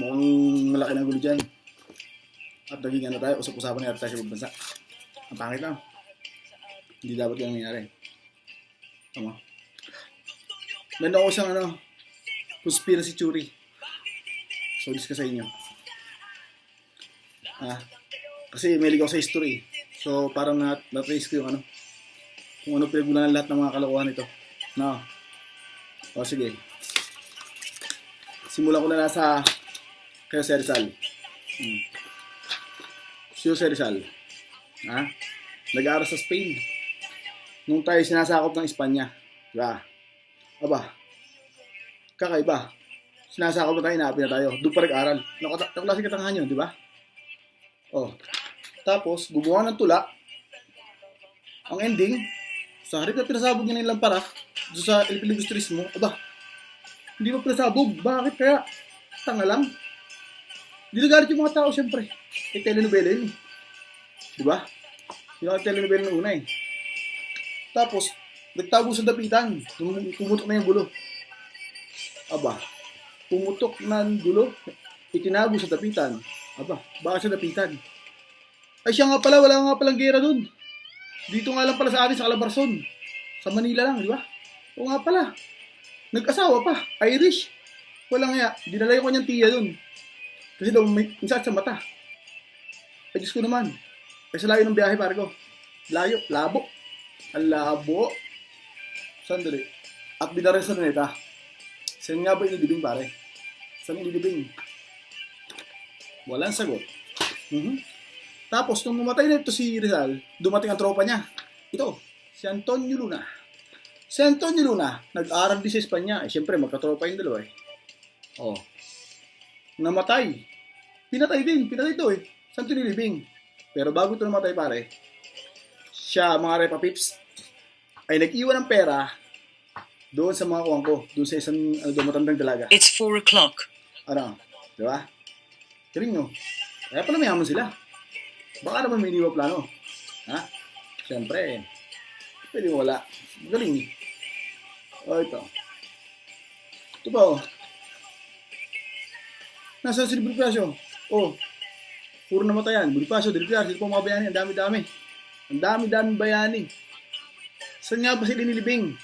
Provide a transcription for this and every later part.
Mukhang malaki ng gulo dyan. At naging ano tayo, usap-usapan na tayo sa bansa. Ang pangit lang. Hindi dapat yung nangyayari. Tama. Meron ako siyang ano, conspiracy theory. So, discuss sa inyo. Ah, kasi may ligaw sa history. So, parang na, na-trace ko yung ano, kung ano pinagmulan ng lahat ng mga kalokohan ito. No. O, sige. Simulan ko na lang sa Jose Rizal. Hmm. Si Rizal. Ha? Nag-aaral sa Spain. Nung tayo sinasakop ng Espanya. Diba? Aba. Kakaiba. Sinasakop na tayo, inaapin na tayo. Doon pa nag-aaral. Naklase katangahan yun, di ba? Oh. Tapos, gumawa ng tula. Ang ending, sa harip na pinasabog niya ng ilang para doon sa El Filibustrismo, aba, hindi mo pinasabog. Bakit kaya? Tanga lang. Ginagalit yung mga tao, siyempre. Eh, telenovela yun eh. Di ba? Mga telenovela ng una eh. Tapos, nagtago sa dapitan. Tum- Pumutok na yung gulo. Aba, pumutok na ang gulo. Itinago sa dapitan. Aba, bakit sa dapitan? Ay siya nga pala, wala nga palang gera dun. Dito nga lang pala sa atin, sa Calabarzon. Sa Manila lang, di ba? O nga pala. Nag-asawa pa, Irish. Wala nga, dinala yung kanyang tiya dun. Kasi daw may insat sa mata. Ay Diyos ko naman. Kasi layo ng biyahe pare ko. Layo, labo. Ang labo. Sandali. At binarin sa neta. Saan nga ba inilibing pare? Saan inilibing? Walang sagot. Mhm. Tapos, nung mamatay na ito si Rizal, dumating ang tropa niya. Ito, si Antonio Luna. Si Antonio Luna, nag-aral din sa Espanya. Eh, siyempre, magkatropa yung dalawa eh. Oh. Namatay. Pinatay din. Pinatay ito eh. Saan ito nilibing? Pero bago ito namatay pare, siya, mga repa pips, ay nag-iwan ng pera doon sa mga kuwang ko. Doon sa isang ano, doon, matandang dalaga. It's four o'clock. Ano? Di ba? Galing no? Kaya pala mayaman sila. Baka naman may iniwa plano. Ha? Siyempre. Pwede wala. Galing. O ito. Ito ba oh? Nasa si Bonifacio. Oh. Puro namatayan. Bonifacio, Delpiar, sila po mga bayani. Ang dami-dami. Ang dami-dami bayani. Saan nga ba sila nilibing?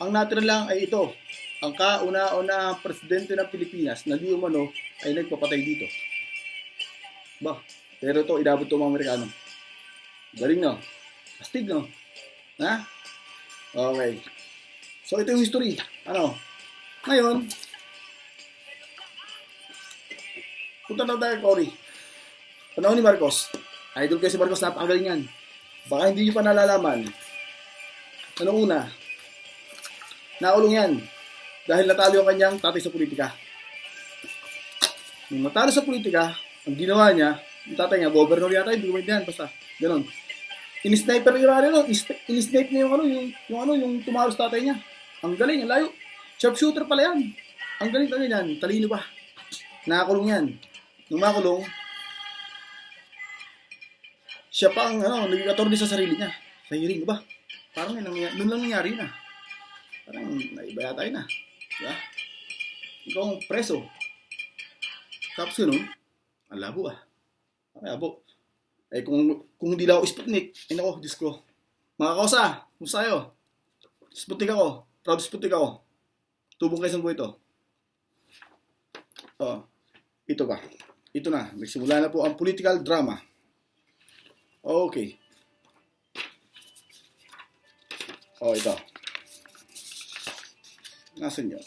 Ang natira lang ay ito. Ang kauna-una presidente ng Pilipinas na di umano ay nagpapatay dito. Ba, pero ito, inabot ito mga Amerikano. Galing no? Astig no? Ha? Okay. So ito yung history. Ano? Ngayon, punta na tayo, Cory. Panahon ni Marcos. Idol kayo si Marcos, napakagaling yan. Baka hindi nyo pa nalalaman. Ano una? Naulong yan. Dahil natalo yung kanyang tatay sa politika. Nung natalo sa politika, ang ginawa niya, yung tatay niya, governor yata, hindi ko maintindihan, basta, ganun. In-sniper yung ano, in-snipe niya yung ano, yung, yung ano, yung tumalo sa tatay niya. Ang galing, ang layo. Sharpshooter pala yan. Ang galing talaga yan, talino pa. Nakakulong yan. Nung makulong, siya pa ang ano, naging attorney sa sarili niya. Sa hearing, ba? Parang yun, nangyari, nun lang nangyari na. Parang naiba yun na. Diba? Ikaw ang preso. Tapos yun, oh, ang labo ah. Ang labo. Eh kung, kung hindi lang ako Sputnik, ay nako, Diyos ko. Mga kausa, kumusta kayo? Sputnik ako. Proud Sputnik ako. Tubong kayo sa buhay ito. Oh, ito ba? Ito na. Nagsimula na po ang political drama. Okay. Oh, ito. Nasaan yun?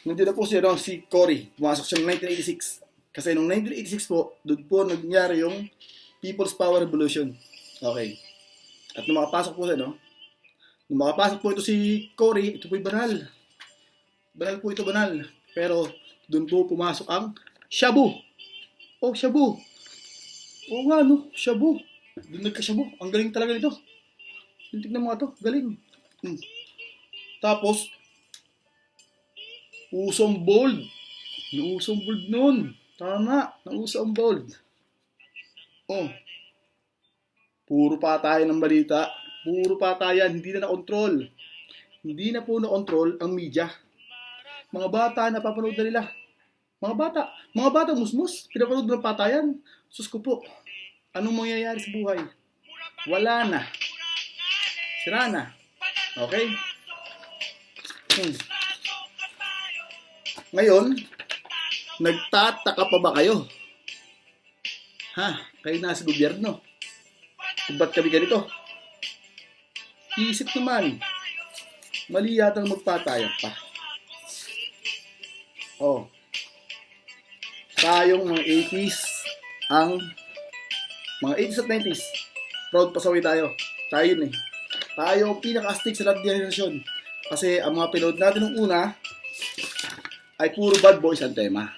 Nandiyan na po si, ano, si Cory. Pumasok siya noong 1986. Kasi noong 1986 po, doon po nangyari yung People's Power Revolution. Okay. At nung makapasok po siya, no? Nung makapasok po ito si Cory, ito po'y banal. Banal po ito, banal. Pero doon po pumasok ang Shabu. Oh, Shabu. Oo nga, no? Shabu. Doon nagka-shabu. Ang galing talaga nito. Tingnan mo nga to. Galing. Hmm. Tapos, usong bold. Nausong bold nun. Tama. Nausong bold. Oh. Puro pa tayo ng balita. Puro patayan, hindi na na-control. Hindi na po na-control ang media. Mga bata, napapanood na nila. Mga bata, mga bata musmus, pinapanood ng patayan. Sus ko po, anong mangyayari sa buhay? Wala na. Sira na. Okay? Hmm. Ngayon, nagtataka pa ba kayo? Ha? Kayo nasa gobyerno. Kung ba't kami ganito? Isip naman. Mali yata magpatayag pa. Oh. Tayong mga 80s ang mga 80s at 90s. Proud pasaway tayo. Tayo yun eh. Tayo pinaka-astig sa lahat ng generasyon. Kasi ang mga pinood natin nung una ay puro bad boys ang tema.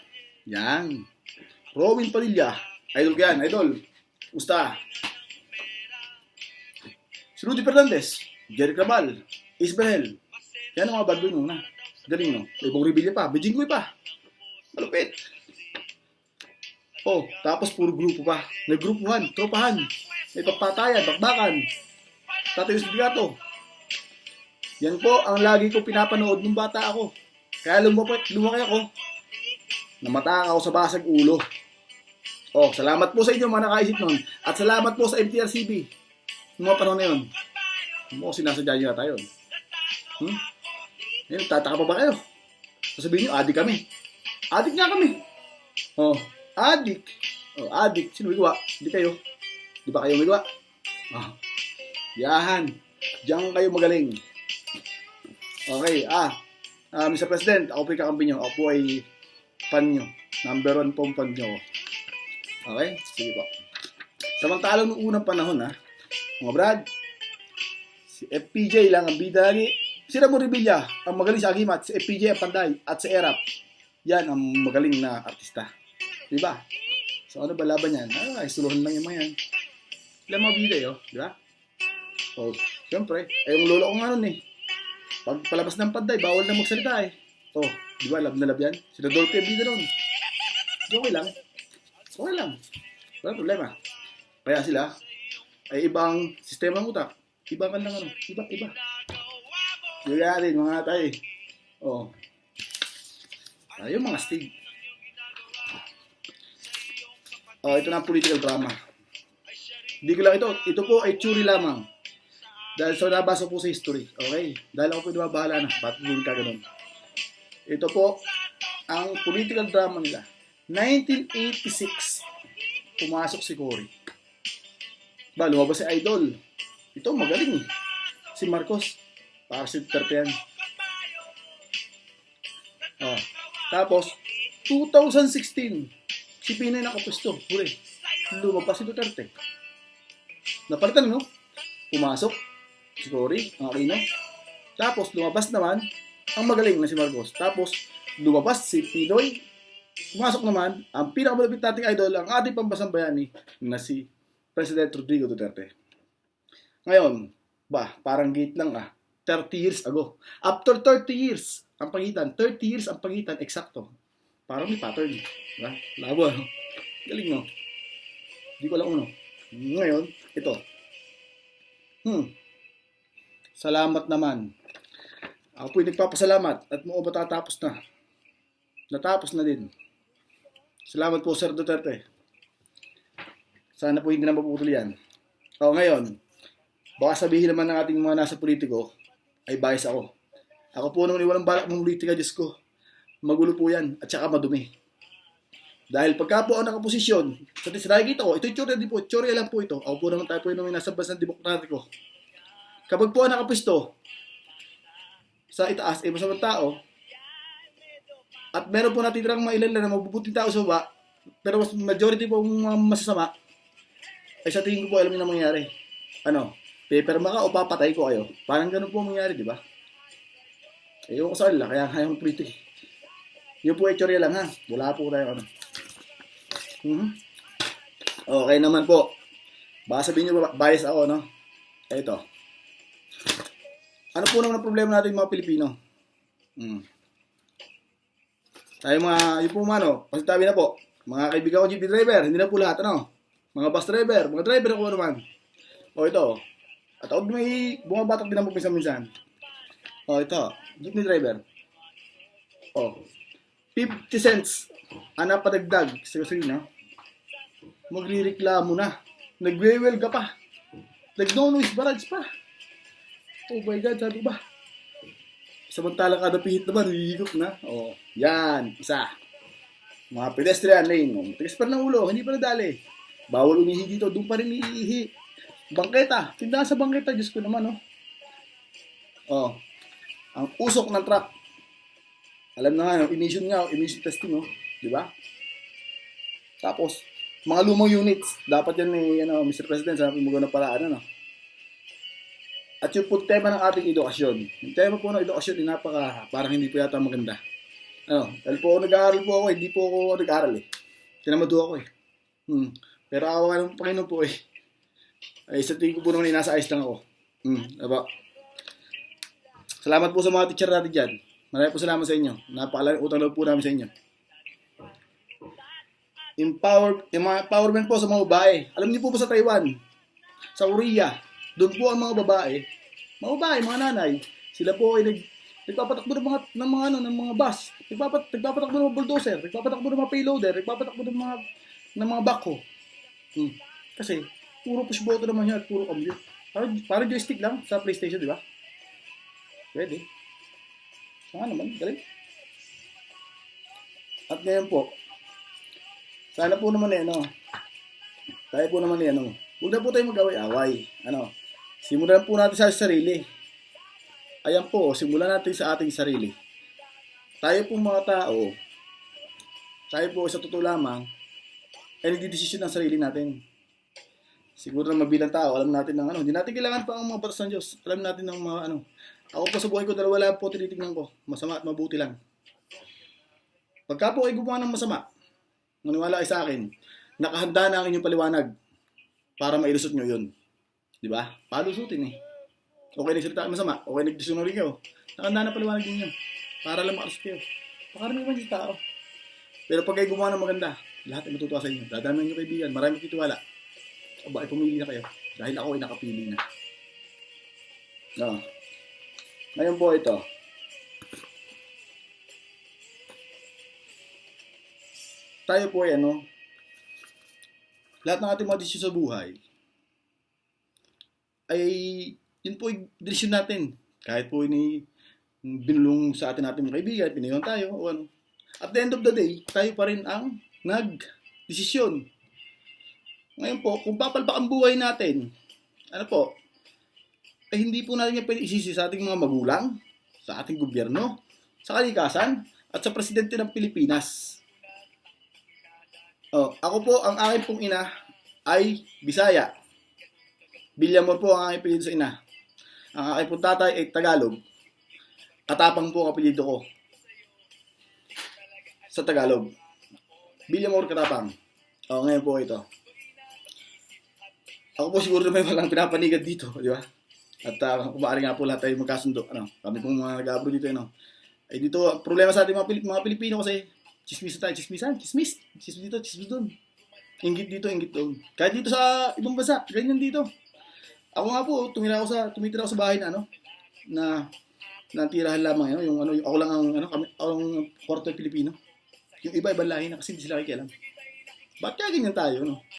Yan. Robin Padilla. Idol yan, idol. Gusta. Si Rudy Fernandez. Jerry Cabal. Isabel. Yan ang mga boy nung una. Galing no? May ibang pa. Bijinggoy pa. Malupit. Oh, tapos puro grupo pa. May grupuhan, tropahan. May pagpatayan, bakbakan. Tatay Bigato. Yan po ang lagi ko pinapanood nung bata ako. Kaya lumaki, lumaki ako. Namatang ako sa basag ulo. Oh, salamat po sa inyo mga nakaisip nun. At salamat po sa MTRCB. Mga panahon na yun. Mo sinasadya nyo na tayo. Hmm? Tataka pa ba kayo? Sasabihin nyo, adik kami. Adik nga kami. Oh, adik. Oh, adik. Sino gawa? Hindi kayo. Di ba kayo gawa? Oh. Yahan. Diyan kayo magaling. Okay, ah. ah Mr. President, ako po yung kakampi nyo. Ako po ay fan nyo. Number one pong fan nyo. Okay? Sige po. Samantalang noong unang panahon, ha, mga brad, si FPJ lang ang bida lagi. Si Ramon Revilla, ang magaling sa agimat. Si FPJ ang panday. At si Erap, yan ang magaling na artista. Diba? So ano ba laban yan? Ah, isuluhan lang yung mga yan. Ilang mga bida yun, di ba? Oh, siyempre. Eh, yung lolo ko nga nun eh. Pag palabas ng panday, bawal na magsalita eh. Oh, di ba? Lab na lab yan. Si Rodolfo yung bida nun. Okay lang. Okay lang. Wala problema. Kaya sila, ay ibang sistema ng utak. Iba ka lang. Iba, iba. Natin, mga tayo. Oh. Tayo mga stig. Oh, ito na political drama. Hindi ko lang ito. Ito po ay churi lamang. Dahil sa nabasa po sa history. Okay? Dahil ako po nababahala na. Bakit hindi ka ganun? Ito po ang political drama nila. 1986, pumasok si Cory. Ba, lumabas si Idol. Ito, magaling eh. Si Marcos. Para si Duterte yan. Oh. Tapos, 2016, si Pinay nakapusto. Huli. Lumabas si Duterte. Napalitan, no? Pumasok si Cory, ang Aquino. Tapos, lumabas naman ang magaling na si Marcos. Tapos, lumabas si Pinoy. Pumasok naman ang pinakamalapit nating idol, ang ating pambasang bayani na si President Rodrigo Duterte. Ngayon, ba, parang gate lang ah. 30 years ago. After 30 years, ang pagitan. 30 years ang pagitan, eksakto. Parang may pattern. Diba? Labo, no? Galing, no? Hindi ko alam uno. Ngayon, ito. Hmm. Salamat naman. Ako po'y nagpapasalamat at mo matatapos na. Natapos na din. Salamat po, Sir Duterte. Sana po hindi na maputol yan. O, ngayon, baka sabihin naman ng ating mga nasa politiko, ay bias ako. Ako po naman walang balak ng politika, Diyos ko. Magulo po yan, at saka madumi. Dahil pagka po ako nakaposisyon, sa nakikita ko, ito yung di po, tsura lang po ito. Ako po naman tayo po yung nasa bansang demokratiko. Kapag po ako nakapisto, sa itaas, eh masamang tao, at meron po natitirang mga ilan na mabubuting tao sa baba, pero mas majority po mga masasama, ay sa tingin ko po alam niyo na mangyari. Ano, paperma ka o papatay ko kayo. Parang ganun po mangyari, di ba? Ewan ko sa kanila, kaya kaya kong pretty. Yung po itsura lang ha. Wala po tayo ano. Mm-hmm. Okay naman po. Baka sabihin nyo, bias ako, no? Ito. Ano po naman ang problema natin mga Pilipino? Hmm. Tayo mga, yung po mga, no, pasitabi na po. Mga kaibigan ko jeep driver, hindi na po lahat, ano? Mga bus driver, mga driver ko naman. O ito, At ako may bumabatak din ako minsan-minsan. Oh, ito. Jeepney driver. Oh. 50 cents. Ana padagdag sa gasolina. Magrireklamo na. Nagwewel ka pa. Nag-no-noise barrage pa. Oh my God, sabi ba? Samantala kada pihit naman, hihigop na. Oh, yan, isa. Mga pedestrian lane, oh, tigas pa ng ulo, hindi pa nadali. Bawal umihi dito, doon pa rin iihi. Bangketa, tindahan sa bangketa, Diyos ko naman, oh. Oh, ang usok ng truck. Alam na nga, no, emission nga, emission testing, oh. Di ba? Tapos, mga lumang units, dapat yan eh, ano, Mr. President, sabi mo na paraan, ano. At yung po tema ng ating edukasyon. Yung tema po ng edukasyon, eh, napaka, parang hindi po yata maganda. Ano, dahil po ako nag-aaral po ako, hindi po ako nag-aaral eh. Tinamado ako eh. Hmm. Pero awa ng Panginoon po eh. Ay, sa tingin ko po naman eh, nasa ayos lang ako. Hmm, diba? Salamat po sa mga teacher natin dyan. Marami po salamat sa inyo. Napakalaking utang loob po namin sa inyo. Empower, empowerment po sa mga babae. Alam niyo po ba sa Taiwan, sa Korea, doon po ang mga babae, mga babae, mga nanay, sila po ay nag, nagpapatakbo ng mga, ng mga, ano, ng mga bus, nagpapat, nagpapatakbo ng mga bulldozer, nagpapatakbo ng mga payloader, nagpapatakbo ng mga, ng mga backhoe. Hmm. Kasi, puro push button naman yan at puro commute. Parang, parang joystick lang sa PlayStation, di ba? Pwede. Saka naman, galing. At ngayon po, sana po naman eh, ano, tayo po naman eh, ano, huwag na po tayo mag-away-away. Ano, simulan po natin sa sarili. Ayan po, simulan natin sa ating sarili. Tayo po mga tao, tayo po sa totoo lamang, ay nagdidesisyon ng sarili natin. Siguro na mabilang tao, alam natin ng ano, hindi natin kailangan pa ang mga batas ng Diyos. Alam natin ng mga ano. Ako po sa buhay ko, dalawa lang po tinitingnan ko. Masama at mabuti lang. Pagka po ay gumawa ng masama, maniwala kayo sa akin, nakahanda na ang inyong paliwanag para mailusot nyo yun. Di ba? Palusutin eh. Okay nagsalita kayo masama, okay nagdisunori kayo. Nakahanda na paliwanag ninyo para lang makalusot kayo. Pakaramihan sa tao. Pero pag kayo gumawa ng maganda, lahat ay matutuwa sa inyo. Dadami ang inyong kaibigan, marami titiwala. O ay pumili na kayo. Dahil ako ay nakapili na. No. Ngayon po ito. Tayo po ay ano, lahat ng ating mga desisyon sa buhay ay yun po yung desisyon natin. Kahit po ini binulong sa atin natin mga kaibigan, pinayon tayo o ano. At the end of the day, tayo pa rin ang nag-desisyon. Ngayon po, kung papalpak ang buhay natin, ano po, eh hindi po natin yan pwede isisi sa ating mga magulang, sa ating gobyerno, sa kalikasan, at sa presidente ng Pilipinas. Oh, ako po, ang aking pong ina ay Bisaya. Bilyamor po ang aking apelyido sa ina. Ang aking pong tatay ay Tagalog. Katapang po ang apelyido ko. Sa Tagalog. Bilyamor Katapang. Oh, ngayon po ito. Ako po siguro may walang pinapanigad dito, di ba? At uh, kung maaari nga po lahat tayo magkasundo. Ano, kami pong mga nag-abroad dito, ano. Eh dito, problema sa ating mga, Pilip, mga Pilipino kasi, chismis tayo, chismisan, chismis. Chismis dito, chismis doon. Ingit dito, ingit doon. Kahit dito sa ibang bansa, ganyan dito. Ako nga po, tumira ako sa, tumitira ako sa bahay na, ano, na, na tirahan lamang, ano, yung, ano, yung, ako lang ang, ano, kami, ang kwarto Pilipino. Yung iba, ibang lahi na kasi hindi sila kikialam. Ba't kaya ganyan tayo, no?